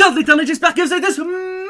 J'espère que vous avez tous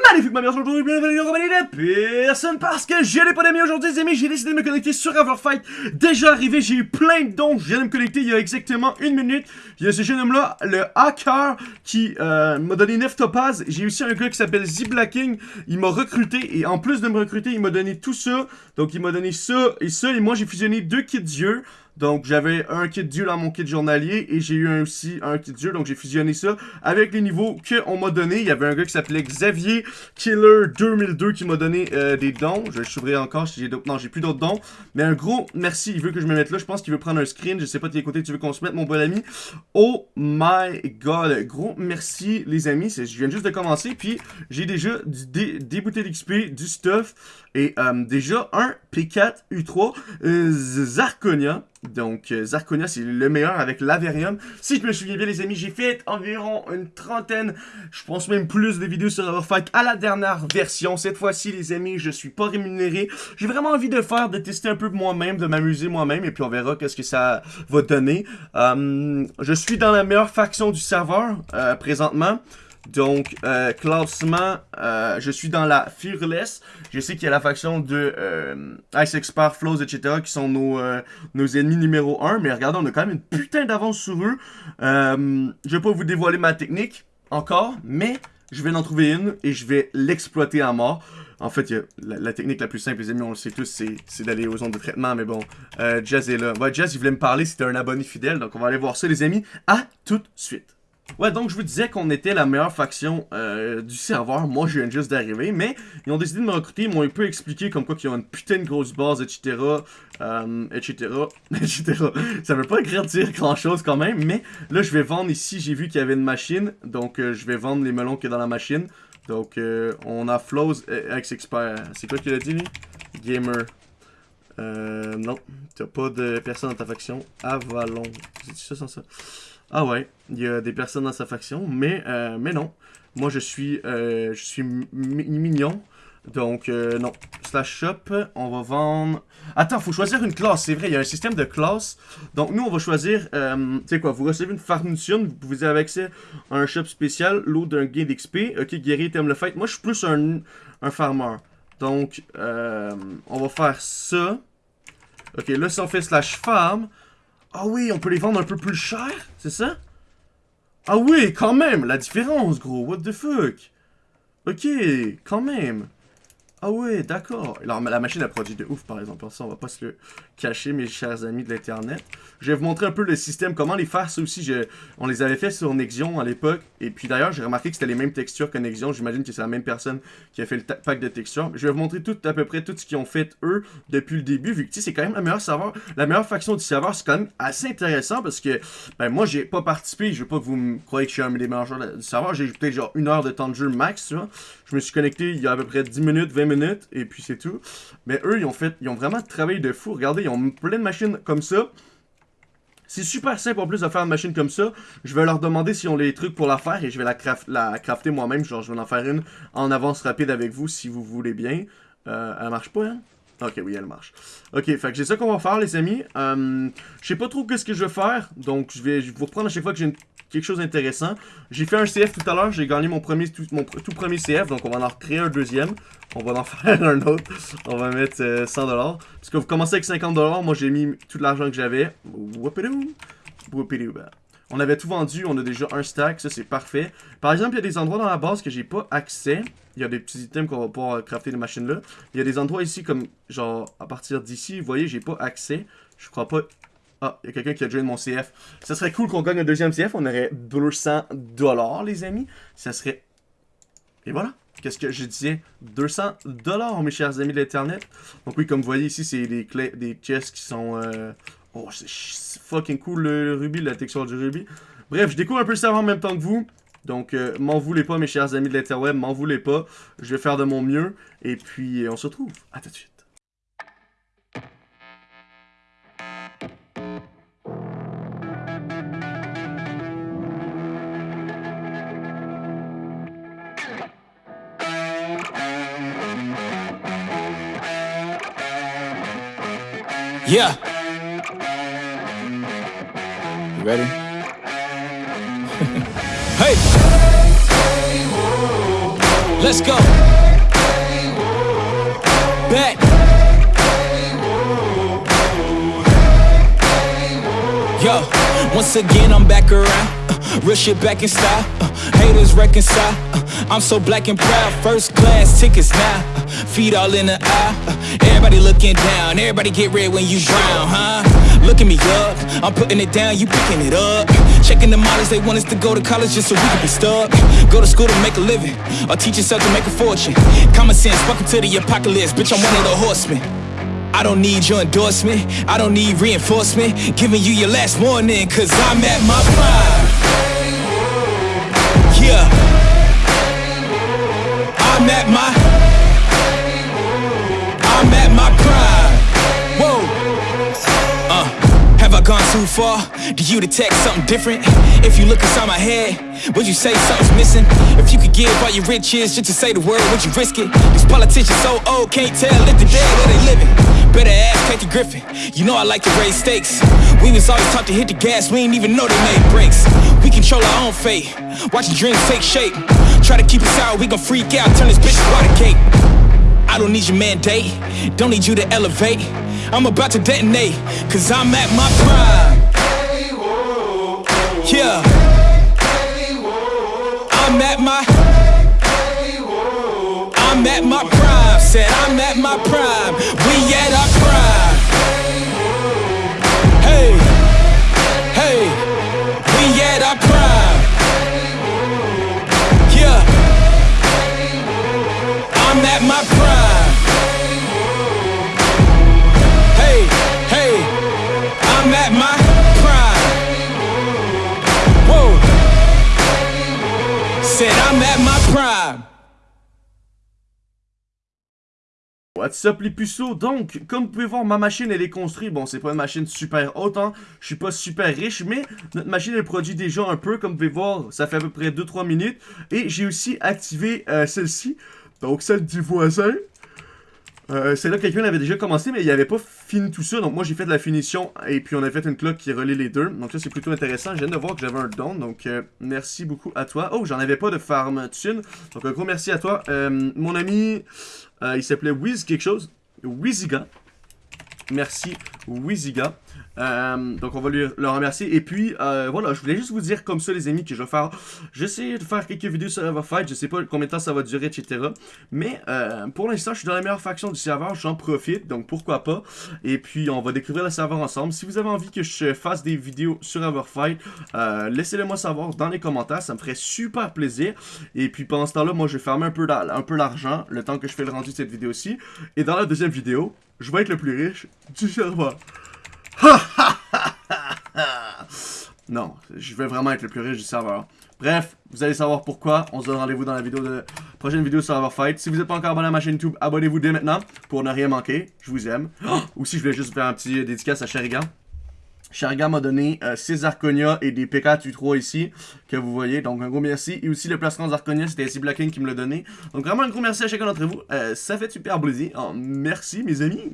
magnifique ma mère aujourd'hui, bienvenue en compagnie de personne parce que je n'ai pas d'amis aujourd'hui les amis, j'ai décidé de me connecter sur Fight. Déjà arrivé, j'ai eu plein de dons, je viens de me connecter il y a exactement une minute. Il y a ce jeune homme là, le hacker, qui euh, m'a donné 9 topazes. J'ai aussi un gars qui s'appelle Z-Blacking, il m'a recruté et en plus de me recruter, il m'a donné tout ça. Donc il m'a donné ça et ça et moi j'ai fusionné deux kits d'yeux. Donc, j'avais un kit dieu dans mon kit journalier et j'ai eu aussi un kit dieu. Donc, j'ai fusionné ça avec les niveaux qu'on m'a donné. Il y avait un gars qui s'appelait Xavier Killer 2002 qui m'a donné euh, des dons. Je s'ouvrir encore si j'ai d'autres. Non, j'ai plus d'autres dons. Mais un gros merci. Il veut que je me mette là. Je pense qu'il veut prendre un screen. Je sais pas de quel côté tu veux qu'on se mette, mon bon ami. Oh my god. Gros merci, les amis. Je viens juste de commencer. Puis, j'ai déjà des, des bouteilles d'XP, du stuff. Et euh, déjà, un P4 U3 euh, Zarconia. Donc, euh, Zarconia, c'est le meilleur avec l'Averium. Si je me souviens bien, les amis, j'ai fait environ une trentaine, je pense même plus de vidéos sur Overfight à la dernière version. Cette fois-ci, les amis, je suis pas rémunéré. J'ai vraiment envie de faire, de tester un peu moi-même, de m'amuser moi-même, et puis on verra qu'est-ce que ça va donner. je suis dans la meilleure faction du serveur, présentement. Donc, euh, classement, euh, je suis dans la Fearless. Je sais qu'il y a la faction de euh, Ice Expert, Flows, etc. qui sont nos, nos ennemis numéro 1. Mais regardez, on a quand même une putain d'avance sur eux. je vais pas vous dévoiler ma technique encore, mais je vais en trouver une et je vais l'exploiter à mort. En fait, la, technique la plus simple, les amis, on le sait tous, c'est d'aller aux zones de traitement. Mais bon, Jazz est là. Ouais, Jazz, il voulait me parler, c'était un abonné fidèle. Donc, on va aller voir ça, les amis. À tout de suite. Ouais, donc je vous disais qu'on était la meilleure faction euh, du serveur. Moi, je viens juste d'arriver, mais ils ont décidé de me recruter. Ils m'ont un peu expliqué comme quoi qu'ils ont une putain de grosse base, etc. Etc. etc. Ça veut pas dire grand chose quand même, mais là, je vais vendre ici. J'ai vu qu'il y avait une machine, donc euh, je vais vendre les melons qu'il y a dans la machine. Donc, euh, on a Flows X-Expert. C'est quoi qu'il a dit, lui? Gamer. Euh, non, t'as pas de personne dans ta faction. Avalon. C'est ça sans ça ah ouais, il y a des personnes dans sa faction, mais, euh, non. Moi, je suis, euh, je suis mignon. Donc, euh, non. Slash shop, on va vendre... Attends, faut choisir une classe, c'est vrai, il y a un système de classe. Donc, nous, on va choisir, tu sais quoi, vous recevez une farnition, vous avez accès à un shop spécial, l'eau d'un gain d'XP. Ok, guerrier, t'aimes le fight. Moi, je suis plus un, un farmer. Donc, on va faire ça. Ok, là, si on fait slash farm, ah oui, on peut les vendre un peu plus cher, c'est ça? Ah oui, quand même, la différence, gros, what the fuck? Ok, quand même. Ah ouais, d'accord. Alors, la machine a produit de ouf, par exemple. Ça, on va pas se le cacher, mes chers amis de l'Internet. Je vais vous montrer un peu le système, comment les faire. Ça aussi, on les avait fait sur Nexion à l'époque. Et puis d'ailleurs, j'ai remarqué que c'était les mêmes textures que Nexion. J'imagine que c'est la même personne qui a fait le pack de textures. Je vais vous montrer tout, à peu près tout ce qu'ils ont fait, eux, depuis le début. Vu que, c'est quand même la meilleure serveur, la meilleure faction du serveur. C'est quand même assez intéressant parce que, ben, moi, j'ai pas participé. Je veux pas que vous me croyez que je suis un des meilleurs joueurs du serveur. J'ai peut-être genre une heure de temps de jeu max, tu vois. Je me suis connecté il y a à peu près 10 minutes, 20 minutes, et puis c'est tout. Mais eux, ils ont fait, ils ont vraiment travaillé de fou. Regardez, ils ont plein de machines comme ça. C'est super simple en plus de faire une machine comme ça. Je vais leur demander s'ils ont les trucs pour la faire et je vais la, crafter moi-même. Genre, je vais en faire une en avance rapide avec vous si vous voulez bien. Euh, elle marche pas, hein? Ok, oui, elle marche. Ok, fait que c'est ça qu'on va faire, les amis. Euh, je sais pas trop qu'est-ce que je vais faire, donc je vais vous reprendre à chaque fois que j'ai une quelque chose d'intéressant. J'ai fait un CF tout à l'heure, j'ai gagné mon premier tout, mon tout premier CF, donc on va en recréer un deuxième. On va en faire un autre. On va mettre 100$. Euh, Parce que vous commencez avec 50$, moi j'ai mis tout l'argent que j'avais. On avait tout vendu, on a déjà un stack, ça c'est parfait. Par exemple, il y a des endroits dans la base que j'ai pas accès. Il y a des petits items qu'on va pouvoir crafter les machines là. Il y a des endroits ici comme, genre, à partir d'ici, vous voyez, j'ai pas accès. Je crois pas ah, il y a quelqu'un qui a joint mon CF. Ça serait cool qu'on gagne un deuxième CF. On aurait 200 dollars, les amis. Ça serait... Et voilà. Qu'est-ce que je disais? 200 dollars, mes chers amis de l'Internet. Donc oui, comme vous voyez ici, c'est des clés, des chests qui sont... Euh... Oh, c'est fucking cool le rubis, la texture du rubis. Bref, je découvre un peu le en même temps que vous. Donc, euh, m'en voulez pas, mes chers amis de l'interweb, m'en voulez pas. Je vais faire de mon mieux. Et puis, on se retrouve. À tout de suite. Yeah. You ready? hey. Let's go. Back. Once again I'm back around. Uh, real shit back in style. Uh, haters reconcile. Uh, I'm so black and proud. First class tickets now. Uh, feet all in the eye. Uh, everybody looking down. Everybody get red when you drown, huh? Look at me up. I'm putting it down. You picking it up. Checking the models. They want us to go to college just so we can be stuck. Go to school to make a living. Or teach yourself to make a fortune. Common sense. Welcome to the apocalypse. Bitch, I'm one of the horsemen. I don't need your endorsement, I don't need reinforcement Giving you your last warning, cause I'm at my prime Yeah I'm at my I'm at my prime Whoa uh, Have I gone too far? Do you detect something different? If you look inside my head would you say something's missing? If you could give all your riches just to say the word, would you risk it? These politicians so old, can't tell if they're dead or they living Griffin, you know I like to raise stakes. We was always taught to hit the gas, we ain't even know they made brakes We control our own fate, watching dreams take shape. Try to keep us out, we gon' freak out, turn this bitch to water cake. I don't need your mandate, don't need you to elevate. I'm about to detonate, cause I'm at my prime. Yeah. I'm at my I'm at my prime, said I'm at my prime. We at our prime I'm at my prime What's up les puceaux? Donc, comme vous pouvez voir, ma machine elle est construite. Bon, c'est pas une machine super haute, hein. Je suis pas super riche, mais notre machine elle produit déjà un peu. Comme vous pouvez voir, ça fait à peu près 2-3 minutes. Et j'ai aussi activé euh, celle-ci. Donc, celle du voisin. Euh, c'est là que quelqu'un avait déjà commencé, mais il avait pas tout ça. Donc, moi j'ai fait de la finition. Et puis, on a fait une cloque qui relie les deux. Donc, ça c'est plutôt intéressant. Je viens de voir que j'avais un don. Donc, euh, merci beaucoup à toi. Oh, j'en avais pas de farm thune. Donc, un gros merci à toi. Euh, mon ami. Euh, il s'appelait Wiz quelque chose. Wiziga. Merci Wiziga. Euh, donc on va lui, le remercier. Et puis euh, voilà, je voulais juste vous dire comme ça les amis que je vais faire. J'essaie de faire quelques vidéos sur Everfight. Je sais pas combien de temps ça va durer, etc. Mais euh, pour l'instant, je suis dans la meilleure faction du serveur. J'en profite, donc pourquoi pas. Et puis on va découvrir le serveur ensemble. Si vous avez envie que je fasse des vidéos sur Everfight, euh, laissez-le moi savoir dans les commentaires. Ça me ferait super plaisir. Et puis pendant ce temps-là, moi je vais fermer un peu l'argent le temps que je fais le rendu de cette vidéo-ci. Et dans la deuxième vidéo, je vais être le plus riche du serveur. non, je vais vraiment être le plus riche du serveur. Bref, vous allez savoir pourquoi. On se donne rendez-vous dans la vidéo de prochaine vidéo sur Fight. Si vous n'êtes pas encore abonné à ma chaîne YouTube, abonnez-vous dès maintenant pour ne rien manquer. Je vous aime. Ou si je voulais juste faire un petit dédicace à Sherigan. Sherigan m'a donné 6 Arconia et des PK-3 ici, que vous voyez. Donc un gros merci. Et aussi le placement d'Arconia, c'était ici Blacking qui me l'a donné. Donc vraiment un gros merci à chacun d'entre vous. Euh, ça fait super plaisir. Oh, merci mes amis.